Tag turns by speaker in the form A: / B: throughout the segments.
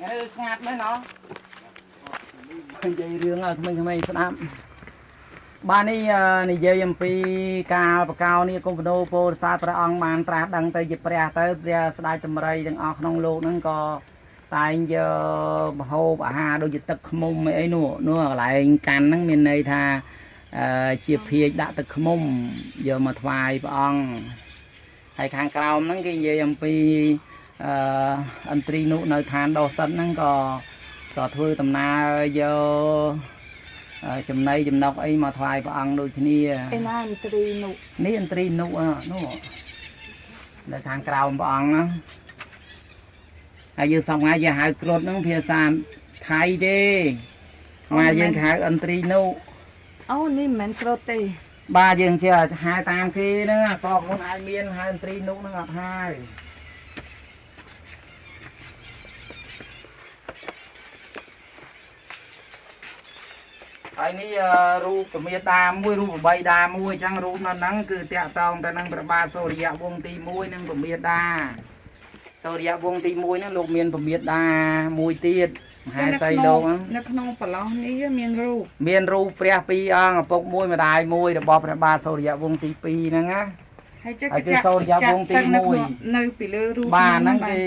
A: ថ្ងៃនេះស្ងាត់មែនណោះនិយាយរឿងឲ្យក្មេងៗស្ដាប់បាននេះអឺនិយាយអំពីកាលបកោនេះគុំបដោពោធិសាទព្រះអង្គបានត្រាស់ដឹងទៅជាព្រះទៅព្រះស្ដេចតម្រៃទាំងអស់ក្នុងលោកហ្នឹងក៏តែងយកមហូបអាហារដូចជាទឹកខ្មុំអីនោះនោះកន្លែងកាន់ហ្នឹងមានន័យថាអឺជាភាជដាក់ទឹកខ្មុំយកមកថ្វាយព្រះអង្គហើយខាងក្រោមហ្នឹងគេនិយាយអំពី អឺអន្ត្រីនុនៅឋានដោសិនហ្នឹងក៏ក៏ធ្វើដំណើរយកអឺចំណីចំណុកអីមកថ្វាយព្រះអង្គដូចគ្នា
B: ឯណាមន្ត្រីនោះ
A: នេះអន្ត្រីនុអ่ะនោះនៅខាងក្រោមព្រះអង្គហ្នឹងហើយយើងសពថ្ងៃយើងហៅគ្រុតហ្នឹងភាសាថៃទេមកយើងហៅអន្ត្រីនុ
B: អូនេះមិនមែនក្រូតទេ
A: បាទយើងចេះហៅតាមគេហ្នឹងអសកមុនអាចមានហៅអន្ត្រីនុហ្នឹងអត់ហើយ ហើយនេះអឺរូបពមេដាមួយរូបបបីដាមួយអញ្ចឹងរូបនៅហ្នឹងគឺតាក់តងទៅនឹងព្រះបាទសូរ្យវង្សទី1និងពមេដាសូរ្យវង្សទី1ហ្នឹងលោកមានពមេដាមួយទៀតមហាសីលោកហ្នឹង
B: នៅក្នុងប្រឡោះនេះមានរូប
A: មានរូបព្រះពីរអង្គឪពុកមួយម្ដាយមួយរបស់ព្រះបាទសូរ្យវង្សទី2ហ្នឹងណា
B: ហើយចេះ
A: ហើយគឺសូរ្យវង្សទី
B: ចាក់ទឹកនៅ
A: មួយ
B: ក្នុងនៅពីលើរូប
A: បាទហ្នឹង
B: បាទ
A: គេ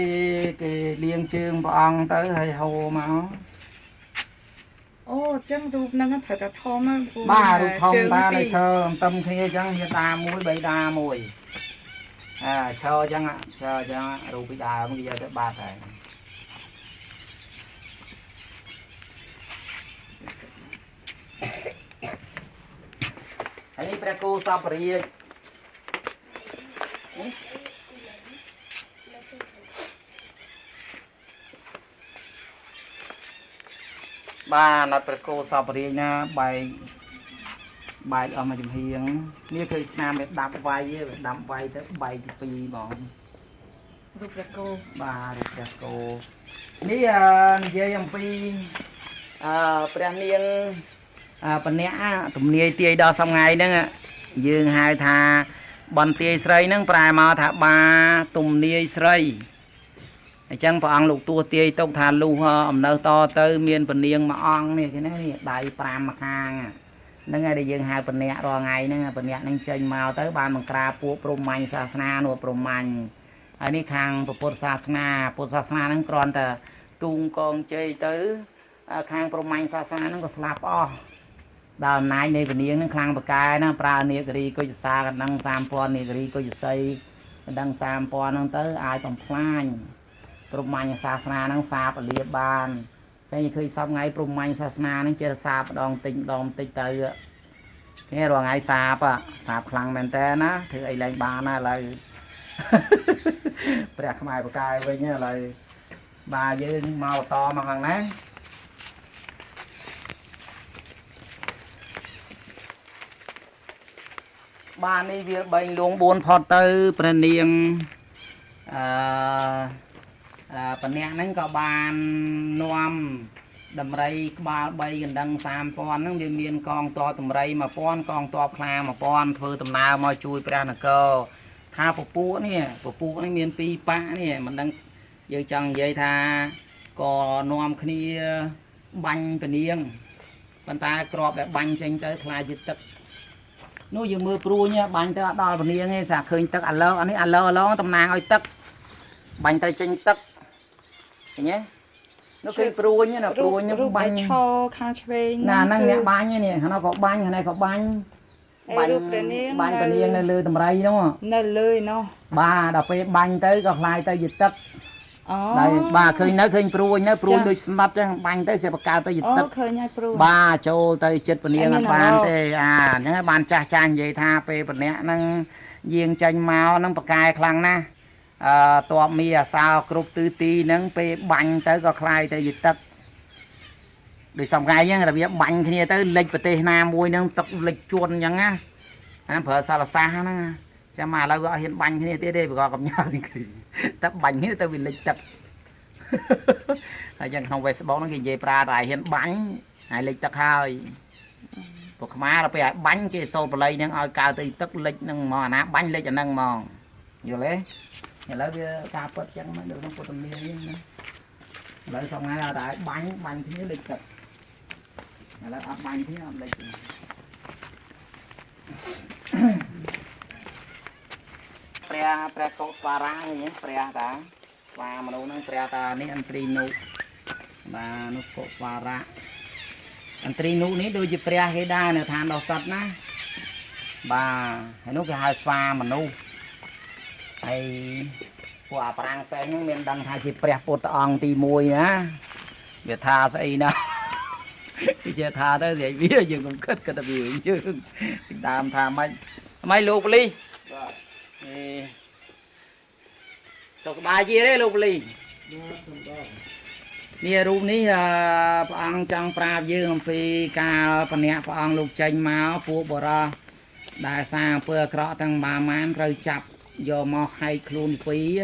A: គេលៀងជើងព្រះអង្គទៅហើយហូរមក
B: អូអញ្ចឹងរូបហ្នឹងត្រូវតែធំហ្នឹងព្រោះ
A: បាទរូបធំ
B: ជើង
A: តា
B: ពី
A: នៅ
B: រ
A: ឈើអន្ទឹមគ្នាអញ្ចឹងមានតាមួយបីតាមួយអើឈើអញ្ចឹងឈើអញ្ចឹងរូបពីដើមគេយកទៅបាត់ហើយហើយនេះព្រះគោសពរាជ បាទអត់ព្រះគោសពរាជណាបែកបែកអស់មកចំហៀងនេះគឺស្នាមវាដាប់វាយទេវាដាប់វាយទៅបែកជាពីរហ្មង
B: រូបព្រះគោ
A: បាទរូបព្រះគោនេះអឺនិយាយអំពីអឺព្រះនាងអឺបណៈទំនាយទាយដល់សំថ្ងៃហ្នឹងយើងហៅថាបន្ទាយស្រីហ្នឹងប្រែមកថាបាទំនាយស្រី អញ្ចឹងព្រះអង្គលោកទួទាយទុកថាលុះអំណើតទៅមានពនាងមួយអង្គនេះគេណានេះដៃ5ម្ខាងហ្នឹងហើយដែលយើងហៅបណៈរាល់ថ្ងៃហ្នឹងបណៈហ្នឹងចេញមកទៅបានបង្ក្រាបពួកព្រហ្មញ្ញសាសនានោះព្រហ្មញ្ញហើយនេះខាងពុទ្ធសាសនាពុទ្ធសាសនាហ្នឹងគ្រាន់តែទូងកងជ័យទៅអាខាងព្រហ្មញ្ញសាសនាហ្នឹងក៏ស្លាប់អស់ដល់អំណាចនៃពនាងហ្នឹងខ្លាំងបកែណាប្រើនេគរីគុជសាកណ្ដឹង3000នេគរីគុជសីកណ្ដឹង3000ហ្នឹងទៅអាចបំផ្លាញ ព្រហ្មញ្ញសាសនាហ្នឹងសាបអលៀបបានតែឃើញសពថ្ងៃព្រហ្មញ្ញសាសនាហ្នឹងចេះសាបម្ដងតិចម្ដងតិចទៅគេរាល់ថ្ងៃសាបอะសាបខ្លាំងមែនតើណាធ្វើអីលែងបានណាឥឡូវព្រះខ្មែរបកាយវិញឥឡូវបាទយើងមកបន្តមកខាងណាបាទនេះវា3លួង4ផុតទៅព្រះនាងអឺអឺ បញ្ញាហ្នឹងក៏បាននាំដំរីក្បាល3កណ្ដឹង3000ហ្នឹងវាមានកងទ័ពដំរី1000កងទ័ពខ្លា1000ធ្វើដំណើរមកជួយព្រះនគរថាពពួកនេះពពួកនេះមានពីរប៉ាក់នេះមិនដឹងយើងចង់និយាយថាក៏នាំគ្នាបាញ់ពនាងប៉ុន្តែក្របដែលបាញ់ចេញទៅខ្លាចជាទឹកនោះយើងមើលព្រួញហ៎បាញ់ទៅអត់ដល់ពនាងទេសាឃើញទឹកអាឡងអានេះអាឡងអាឡងតំណាងឲ្យទឹកបាញ់ទៅចេញទឹក ឃើញទេនោះគឺព្រួញណាព្រួញ
B: រូ
A: នោះ
B: ប
A: បា
B: បា
A: ញ់
B: ញ់ឈរខាងឆ្វេង
A: ណាហ្នឹង
B: គឺ
A: អ្នកបាញ់នេះខាងនោះក៏បាញ់ខាងនេះក៏បាញ់
B: ឯរូបព្រះនាង
A: បាញ់ពនាងនៅលើតម្រៃនោះ
B: នៅលើឯណោះ
A: បាទដល់ពេលបាញ់ទៅក៏ខ្លាយទៅជាទឹក
B: អូ
A: ហើយបាទឃើញនៅឃើញព្រួញនៅព្រួញ
B: ចា
A: ដូចស្មាត់ចឹងបាញ់ទៅសិបកកើតទៅជា
B: អូ
A: ទឹក
B: ឃើញហើយព្រួយ
A: បាទចូលទៅចិត្តពនាង
B: អី
A: អ
B: មាន
A: ត់បាន
B: អារម្មណ៍
A: ទេអាហ្នឹងហើយបានចាស់ចាស់និយាយថាពេលពនាក់ហ្នឹងយាងចេញមកហ្នឹងប្រកែខ្លាំងណាស់ អឺតបមីអាសោគ្រប់ទិសទីហ្នឹងពេលបាញ់ទៅក៏คล้ายទៅជាទឹកដូចសំកាយហ្នឹងរបៀបបាញ់គ្នាទៅលិចប្រទេសណាមួយហ្នឹងទឹកលិចជួនអញ្ចឹងណាអាហ្នឹងប្រើសាលសាសហ្នឹងណាចាំមកឥឡូវក៏អត់ហ៊ានបាញ់គ្នាទៀតទេប្រកបកំញើនេះគឺទឹកបាញ់គ្នាទៅវាលិចទឹក ហើយយ៉ាងក្នុង Facebook ហ្នឹងគេនិយាយប្រើតែឲ្យហ៊ានបាញ់ហើយលិចទឹកហើយពួកខ្មែរដល់ពេលឲ្យបាញ់គេសូត្របល័យហ្នឹងឲ្យកើទៅទឹកលិចហ្នឹងហ្មងអាណាបាញ់លិចអាហ្នឹងហ្មងយល់ទេ ឥឡូវវាការពិតចឹងមកនៅក្នុងពុទ្ធនាមហ្នឹងណាឥឡូវសប្ងៃអត់ដែរបាញ់បាញ់គ្នាលេចទឹកឥឡូវអត់បាញ់គ្នាអត់លេចទេព្រះព្រះកុស្វារានេះព្រះតាស្វាមនុស្សហ្នឹងព្រះតានេះអន្ត្រីនុបាទនោះកុស្វារៈអន្ត្រីនុនេះដូចជាព្រះគេដែរនៅឋានដោះសត្វណាបាទហើយនោះគេហៅស្វាមនុស្ស ហើយពួកអាប្រាំងសេះហ្នឹងមានដឹងថាជាព្រះពុទ្ធអង្គទី1ណាវាថាស្អីណាវាជាថាទៅស្អីវាយើងកុំគិតគិតតែវាយើងតាមថាម៉េចម៉េចលោកប៉ូលីសបាទអេសុខសប្បាយជាទេលោកប៉ូលីសនេះរូបនេះអឺព្រះអង្គចង់ប្រាប់យើងអំពីការបញ្ញាព្រះអង្គលោកចេញមកពួកបរោះដែលសារអំពើអាក្រក់ទាំងបាមានត្រូវចាប់ យកមកហែកខ្លួនពីរ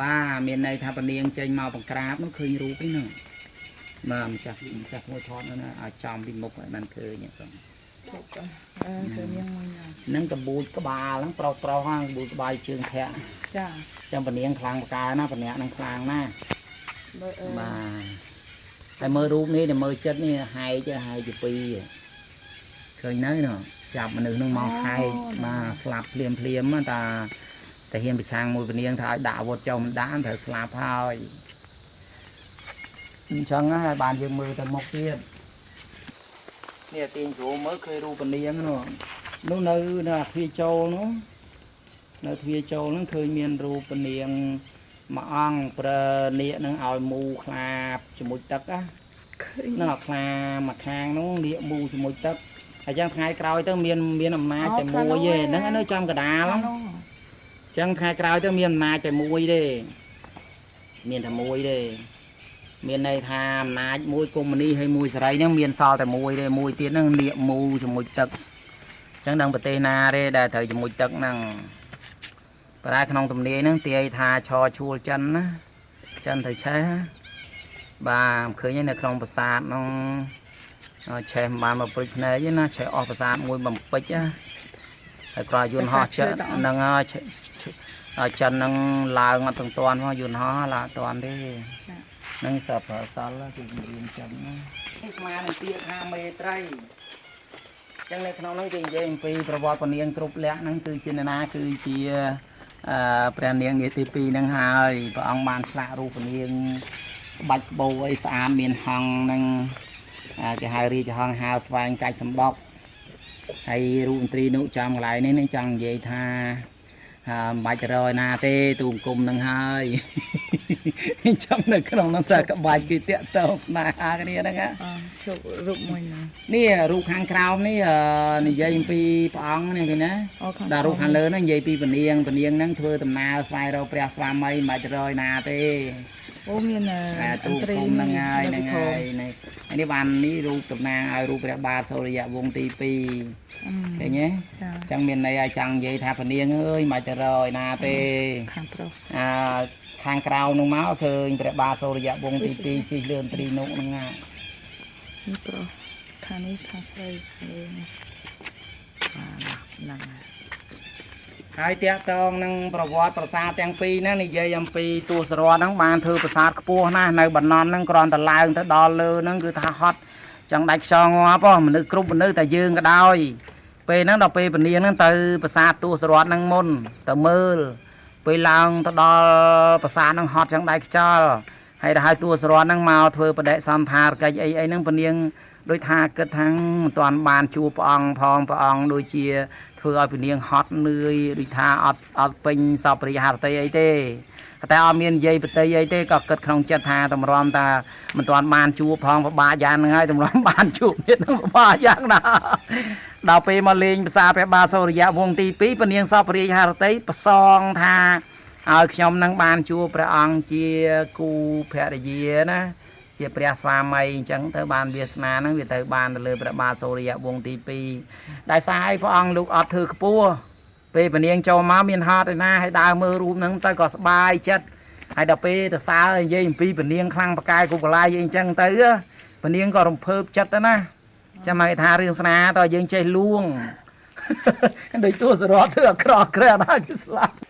A: បាទមានន័យថាពនាងចេញមកបង្ក្រាបនោះឃើញរូបឯហ្នឹងបាទម្ចាស់ម្ចាស់មួយថតនោះណាឲ្យចំពីមុខឲ្យបានឃើញហ្នឹង
B: អឺទៅមានមួយណា
A: ហ្នឹងកបូចក្បាលហ្នឹងប្រុសប្រុសហ្នឹងកបូចក្បាលជើងធាក់
B: ចា
A: ចាំពនាងខ្លាំងបកាណាពនាងហ្នឹងខ្លាំងណាស់
B: បើអឺ
A: បាទតែមើលរូបនេះតែមើលចិត្តនេះហែកហែកជាពីរឃើញនៅណោះ ចាប់មនុស្សហ្នឹងមកហែកបាទស្លាប់ភ្លាមភ្លាមៗតាតែហ៊ានប្រឆាំងមួយពនាងថាឲ្យដាក់អាវុធចុះមិនដាក់ត្រូវស្លាប់ហើយអញ្ចឹងហើយបានយើងមើលទៅមុខទៀតនេះទាញគ្រូមើលឃើញរូបពនាងនោះនោះនៅនៅអាទ្វារចូលនោះនៅទ្វារចូលហ្នឹងឃើញមានរូបពនាងមួយអង្គប្រើនាគនឹងឲ្យមូខ្លាជាមួយទឹកណា
B: ឃើញ
A: នឹងឲ្យខ្លាមួយខាងនោះនាគមូជាមួយទឹក ហើយចឹងថ្ងៃក្រោយទៅមានមានអំណាចតែមួយទេហ្នឹងនៅចំកដាល
B: អា
A: ហ្នឹង
B: នោះ
A: ចឹងថ្ងៃក្រោយទៅមានអំណាចតែមួយទេមានតែមួយទេមានន័យថាអំណាចមួយកុម្មុយនីហើយមួយសេរីហ្នឹងមានសល់តែមួយទេមួយទៀតហ្នឹងនាគមូជាមួយទឹកចឹងដល់ប្រទេសណាទេដែលត្រូវជាមួយទឹកហ្នឹងប្រហែលក្នុងទំនាយហ្នឹងទាយថាឆឈួលចិនណាចិនត្រូវឆេះណាបាទឃើញហើយនៅក្នុងប្រាសាទហ្នឹងអឺ ឆេះមិនបានមកព្រិចភ្នែកទេណាឆេះអស់ប្រាសាទមួយបំពេចណាហើយក្រោយយន្តហោះចិនហ្នឹងហើយឆេះឆេះហើយចិនហ្នឹងឡើងអត់ទាំងតាន់មកយន្តហោះឡើងអត់តាន់ទេហ្នឹងសពសល់គឺរៀនចិនណានេះស្មើនឹងពាក្យថាមេត្រីចឹងនៅក្នុងហ្នឹងគេនិយាយអំពីប្រវត្តិពនាងគ្រប់លក្ខហ្នឹងគឺជានរណាគឺជាអឺព្រះនាងនាទី2ហ្នឹងហើយព្រះអង្គបានឆ្លាក់រូបនាងក្បាច់ក្បូរអីស្អាតមានហង្សហ្នឹងអា គេហៅរាជហង្សហៅស្វែងកាច់សម្បកហើយរូបមន្ត្រីនោះចំកន្លែងនេះនឹងចង់និយាយថាអឺមិនបាច់ទៅរយណាទេទូមគុំនឹងហើយអញ្ចឹងនៅក្នុងនោះសាក្បាច់គឺតាក់តងស្នេហាគ្នាហ្នឹងណា
B: អឺជប់រូបមួយណា
A: នេះរូបខាងក្រោមនេះអឺនិយាយអំពីព្រះអង្គនេះគេណា
B: អូខាង
A: ដល់រូបខាងលើហ្នឹងនិយាយពីពនាងពនាងហ្នឹងធ្វើដំណើរស្វែងរកព្រះស្វាមីមិនបាច់រយណាទេ
B: អូមានអឺ
A: អាទូគុំហ្នឹងហើយហ្នឹងហើយនេះហើយនេះបាននេះរូបតំណាងឲ្យរូបព្រះបាទសូរ្យវង្សទី2
B: អឺ
A: ឃើញទេ
B: ចា
A: អញ្ចឹងមានន័យឲ្យចង់និយាយថាពនាងអើយមិនបាច់ទៅរយណាទេ
B: ខាងប្រុស
A: អាខាងក្រៅនោះមកឃើញព្រះបាទសូរ្យវង្សទី2ជិះលឿនត្រីនុកហ្នឹងណា
B: នេះប្រុសខាងនេះខាងស្រីខាងនេះបាទហ្នឹងហើយ
A: ហើយតាក់តងនឹងប្រវត្តិប្រាសាទទាំងពីរហ្នឹងនិយាយអំពីទូសរតហ្នឹងបានធ្វើប្រាសាទខ្ពស់ណាស់នៅបណ្ណនហ្នឹងគ្រាន់តែឡើងទៅដល់លើហ្នឹងគឺថាហត់ចង់ដាច់ខ្យល់ងាប់ហ៎មនុស្សគ្រប់មនុស្សតែយើងក៏ដោយពេលហ្នឹងដល់ពេលពនាងហ្នឹងទៅប្រាសាទទូសរតហ្នឹងមុនទៅមើលពេលឡើងទៅដល់ប្រាសាទហ្នឹងហត់ចង់ដាច់ខ្យល់ហើយទៅឲ្យទូសរតហ្នឹងមកធ្វើបដិសន្ធារកិច្ចអីអីហ្នឹងពនាងដូចថាគិតថាមិនទាន់បានជួបព្រះអង្គផងព្រះអង្គដូចជា ធ្វើឲ្យពនាងហត់នឿយដូចថាអត់អត់ពេញសពរិយហារតីអីទេតែអត់មាននិយាយបតីអីទេក៏គិតក្នុងចិត្តថាតម្រាំថាមិនទាន់បានជួបផងពិបាកយ៉ាងហ្នឹងហើយតម្រាំបានជួបទៀតហ្នឹងពិបាកយ៉ាងណាដល់ពេលមកលេងភាសាព្រះបាទសូរិយវង្សទី2ពនាងសពរិយហារតីប្រសងថាឲ្យខ្ញុំនឹងបានជួបព្រះអង្គជាគូភរិយាណា ជាព្រះស្វាមីអញ្ចឹងទៅបានវាសនាហ្នឹងវាទៅបានទៅលើព្រះបាទសូរិយវង្សទី2ដោយសារឲ្យព្រះអង្គលោកអត់ធ្វើខ្ពស់ពេលពនាងចូលមកមានហត់ឯណាឲ្យដើរមើលរូបហ្នឹងទៅក៏សប្បាយចិត្តហើយដល់ពេលទៅសើនិយាយអំពីពនាងខ្លាំងប្រកាយគុកកលាយអីអញ្ចឹងទៅពនាងក៏រំភើបចិត្តទៅណាចាំមកថារឿងស្នាតើយើងចេះលួងដូចទួសរតធ្វើអាក្រក់ក្រែដល់គេស្លាប់អអឺ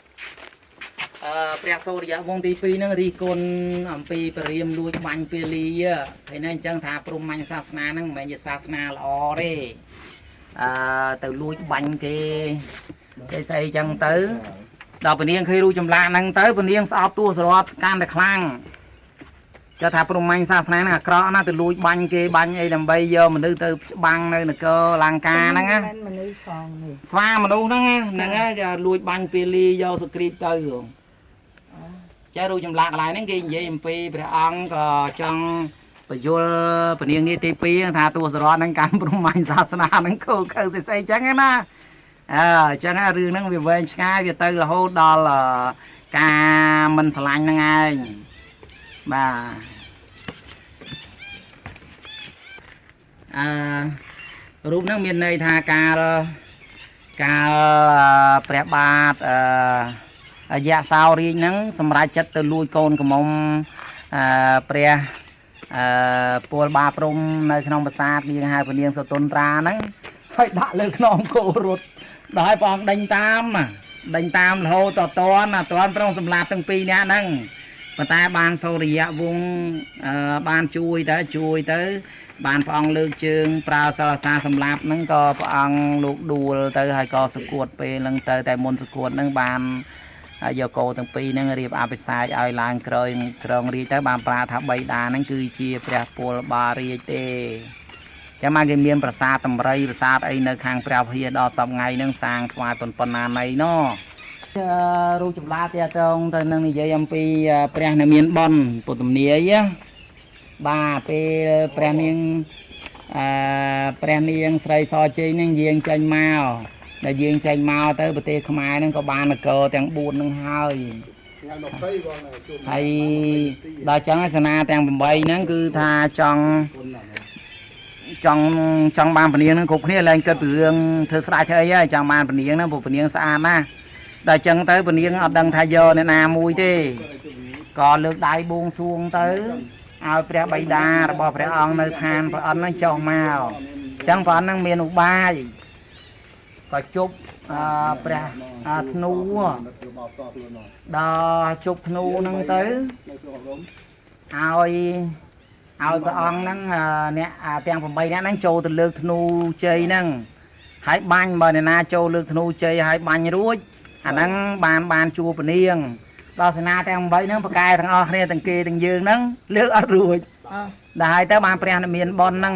A: ព្រះសូរិយវង្សទី2ហ្នឹងរីគុណអំពីពរាមលួចបាញ់ពាលីហើយនេះអញ្ចឹងថាព្រហ្មញ្ញសាសនាហ្នឹងមិនមែនជាសាសនាល្អទេអឺទៅលួចបាញ់គេស្អីស្អីអញ្ចឹងទៅដល់ពនាងឃើញរូបចម្លាក់ហ្នឹងទៅពនាងស្អប់ទួសរត់កាន់តែខ្លាំងចុះថាព្រហ្មញ្ញសាសនាហ្នឹងអាក្រក់ណាស់ទៅលួចបាញ់គេបាញ់អីដើម្បីយកមនុស្សទៅច្បាំងនៅនគរលង្កាហ្នឹងណា
B: មិនមនុស្សផងនេះ
A: ស្វាមនុស្សហ្នឹងណាហ្នឹងហើយគេលួចបាញ់ពាលីយកសុគ្រីពទៅហ៎ ចេះរូបចម្លាក់កន្លែងហ្នឹងគេនិយាយអំពីព្រះអង្គក៏ចង់បញ្យល់ពនាងនេះទី2ថាទស្សរតហ្នឹងកាន់ព្រហ្មញ្ញសាសនាហ្នឹងខូខើស្អីស្អីចឹងណាអើអញ្ចឹងហើយរឿងហ្នឹងវាវែងឆ្ងាយវាទៅរហូតដល់អឺការមិនស្រឡាញ់ហ្នឹងឯងបាទអឺរូបហ្នឹងមានន័យថាការកាលព្រះបាទអឺអ យៈសោរាជហ្នឹងសម្រាប់ចិត្តទៅលួចកូនកំមុំអឺព្រះអឺពលបាព្រំនៅក្នុងប្រាសាទនាងហៅពនាងសតុនត្រាហ្នឹងហើយដាក់លើខ្នងគោរត់ដល់ឲ្យព្រះអង្គដេញតាមណាដេញតាមរហូតតតនណាតនប្រងសម្លាប់ទាំងពីរនាក់ហ្នឹងប៉ុន្តែបានសូរិយវង្សអឺបានជួយទៅជួយទៅ បានព្រះអង្គលើកជើងប្រើសិលសាសម្លាប់ហ្នឹងក៏ព្រះអង្គលោកដួលទៅហើយក៏សគួតពេលហ្នឹងទៅតែមុនសគួតហ្នឹងបាន យកគោទាំងពីរហ្នឹងរៀបអភិសេកឲ្យឡើងក្រោយក្រងរាជទៅបានប្រាថាបៃតាហ្នឹងគឺជាព្រះពលបារាជទេចាំមកគេមានប្រាសាទតម្រៃប្រាសាទអីនៅខាងព្រះវិហារដល់សពថ្ងៃហ្នឹងសាងថ្វាយប៉ុនប៉ុណ្ណាណីណោះរូបចម្លាទាតងទៅនឹងនិយាយអំពីព្រះនៅមានប៉ុនពុទ្ធមនីយណាបាទពេលព្រះនាងអឺព្រះនាងស្រីសជ័យនឹងយាងចេញមក ដល់យាងចេញមកទៅប្រទេសខ្មែរហ្នឹងក៏បាននគរទាំង4ហ្នឹងហើយហើយដល់ចឹងឯសេនាទាំង8ហ្នឹងគឺថាចង់ចង់ចង់បានពនាងហ្នឹងគ្រប់គ្នាឡើងគិតពីរឿងធ្វើស្ដាយធ្វើអីហើយចង់បានពនាងហ្នឹងព្រោះពនាងស្អាតណាស់ដល់ចឹងទៅពនាងអត់ដឹងថាយកអ្នកណាមួយទេក៏លើកដៃបួងសួងទៅឲ្យព្រះបិតារបស់ព្រះអង្គនៅឋានព្រះអិនហ្នឹងចុះមកអញ្ចឹងព្រះអិនហ្នឹងមានឧបាយ ក៏ជប់អឺព្រះអាធ្នូដល់ជប់ធ្នូហ្នឹងទៅឲ្យឲ្យព្រះអង្គហ្នឹងអឺអ្នកអាទាំង8នាក់ហ្នឹងចូលទៅលើកធ្នូជ័យហ្នឹងហើយបាញ់បើអ្នកណាចូលលើកធ្នូជ័យហើយបាញ់រួចអាហ្នឹងបានបានជួពនាងដល់សេនាទាំង8ហ្នឹងប្រកែទាំងអស់គ្នាទាំងគេទាំងយើងហ្នឹងលើកអត់រួច
B: អើ
A: ដល់ហើយទៅបានព្រះនិមានប៉ុនហ្នឹង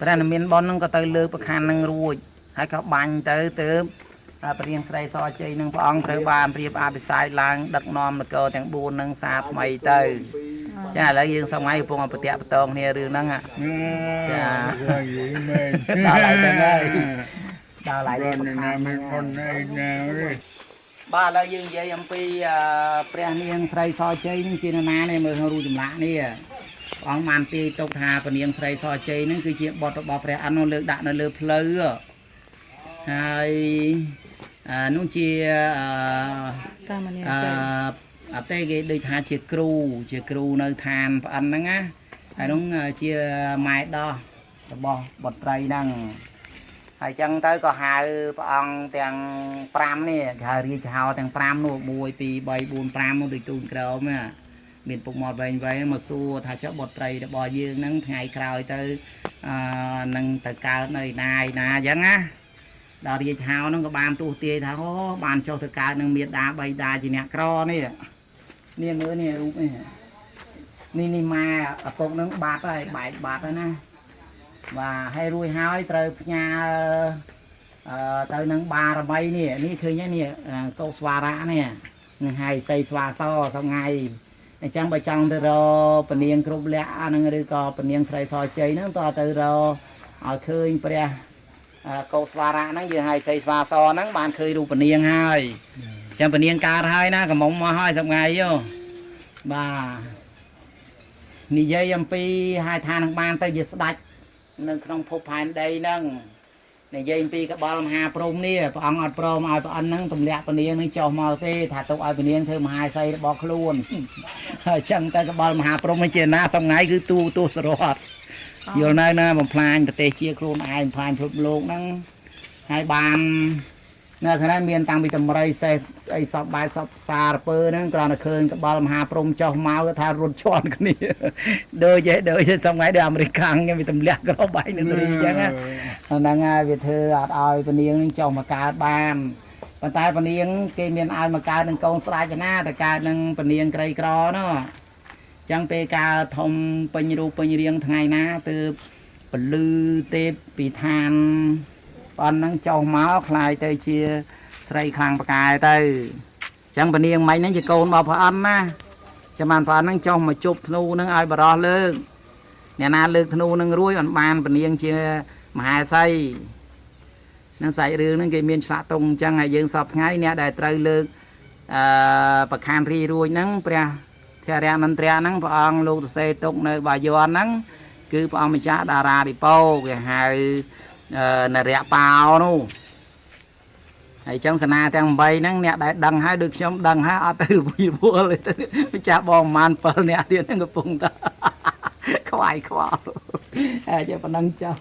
A: ព្រះនិមានប៉ុនហ្នឹងក៏ទៅលើកប្រខានហ្នឹងរួច ហើយក៏បាញ់ទៅទៅព្រះរៀងស្រីសជ័យនឹងព្រះអង្គត្រូវបានរៀបអភិសេកឡើងដឹកនាំនគរទាំង4ហ្នឹងសារថ្មីទៅចាឥឡូវយើងសម័យកំពុងប្រតិបត្តិគ្នារឿងហ្នឹងចា
C: មែន
A: ដល់ហើយទៅហើយដល់ហើយ
C: រនណាមិនអនឯណាទេ
A: បាទឥឡូវយើងនិយាយអំពីអឺព្រះនាងស្រីសជ័យនឹងជានរណានេះមើលក្នុងរូបចម្លាក់នេះព្រះអង្គបានទាយទុកថាព្រះនាងស្រីសជ័យនឹងគឺជាបុត្ររបស់ព្រះអនុលើកដាក់នៅលើផ្លូវ ហើយអឺនោះជាអឺ
B: តាមមនី
A: អឺ
B: ចេះ
A: អតេគេដូចថាជាគ្រូ ជាគ្រូនៅឋានប្អិនហ្នឹងណាហើយនោះជាម៉ែដោះរបស់បុត្រីហ្នឹងហើយចឹងទៅក៏ហៅព្រះអង្គទាំង5នេះគេហៅរាជហោទាំង5នោះ1 2 3 4 5នោះដូចទូនក្រោមណាមានពុកមាត់វែងវែងមកសួរថាចុះបុត្រីរបស់យើងហ្នឹងថ្ងៃក្រោយទៅអឺនឹងទៅកើតនៅឯណាឯណាអញ្ចឹងណា ដល់រាជហៅហ្នឹងក៏បានទស្សទាយថាអូបានចុះទៅកើតនឹងមេដាបៃតាជាអ្នកក្រនេះនេះមើលនេះរូបនេះនេះនេះម៉ែឪពុកហ្នឹងបាត់ហើយបែកបាត់ហើយណាបាទហើយរួចហើយត្រូវផ្ញើអឺទៅនឹងបារមីនេះនេះឃើញហើយនេះកោស្វារៈនេះនឹងហើយសីស្វាសសងៃអញ្ចឹងបើចង់ទៅរកពនាងគ្រប់លក្ខអាហ្នឹងឬក៏ពនាងស្រីសជ័យហ្នឹងតើទៅរកឲ្យឃើញព្រះអឺ កោស្វារៈហ្នឹងយើងឲ្យសីស្វាសហ្នឹងបានឃើញរូបនាងហើយអញ្ចឹងពនាងកើតហើយណាកំមុំមកហើយសប្ងៃយោបាទនិយាយអំពីហៅថានឹងបានទៅជាស្ដេចនៅក្នុងភពផែនដីហ្នឹងនិយាយអំពីកបលមហាព្រហ្មនេះព្រះអង្គអត់ព្រមឲ្យព្រះអិនហ្នឹងទម្លាក់ពនាងហ្នឹងចុះមកទេថាទុកឲ្យពនាងធ្វើមហាសីរបស់ខ្លួនហើយអញ្ចឹងទៅកបលមហាព្រហ្មនេះជាណាសប្ងៃគឺទូទស្សរត់ យល់នៅណាបំផ្លាញប្រទេសជាខ្លួនឯងបំផ្លាញពិភពលោកហ្នឹងហើយបាននៅខាងនេះមានតាំងពីតម្រៃសេះស្អីសពបាយសពសារពើហ្នឹងគ្រាន់តែឃើញក្បល់មហាព្រំចុះមកគាត់ថារត់ជន់គ្នាដូចឯដូចឯសម័យដូចអាមេរិកខាងគេវាទម្លាក់ក្របបាយនៅសេរីអញ្ចឹងណាហ្នឹងហើយវាធ្វើអត់ឲ្យពនាងនឹងចុះមកកើតបានប៉ុន្តែពនាងគេមានឲ្យមកកើតនឹងកូនស្រាច់ណាតែកើតនឹងពនាងក្រីក្រនោះអញ្ចឹងពេលកើតធំពេញរូបពេញរាងថ្ងៃណាទើបពលឺទេពពីឋានប៉ុនហ្នឹងចុះមកคล้ายទៅជាស្រីខ្លាំងប្រកែទៅអញ្ចឹងពនាងមិញហ្នឹងជាកូនរបស់ព្រះអន្តណាចាំបានព្រះអន្តហ្នឹងចុះមកជប់ធ្នូហ្នឹងឲ្យបរោះលើកអ្នកណាលើកធ្នូហ្នឹងរួចអត់បានពនាងជា មហាស័យនឹងសាច់រឿងហ្នឹងគេមានឆ្លាក់តុងអញ្ចឹងហើយយើងសពថ្ងៃអ្នកដែលត្រូវលើកអឺប្រខានរីរួចហ្នឹងព្រះ ធរៈមន្ត្រីហ្នឹងព្រះអង្គលោកទសេទុកនៅបាយ័នហ្នឹងគឺព្រះអង្គម្ចាស់តារារិពោគេហៅអឺនរៈប៉ោនោះហើយអញ្ចឹងសនាទាំង8ហ្នឹងអ្នកដែលដឹងហើយដូចខ្ញុំដឹងហើយអត់ទៅរវីរវល់ទេម្ចាស់បងប្រហែល7អ្នកទៀតហ្នឹងកំពុងតែខ្វាយខ្វល់ហើយជាប៉ុណ្ណឹងចោល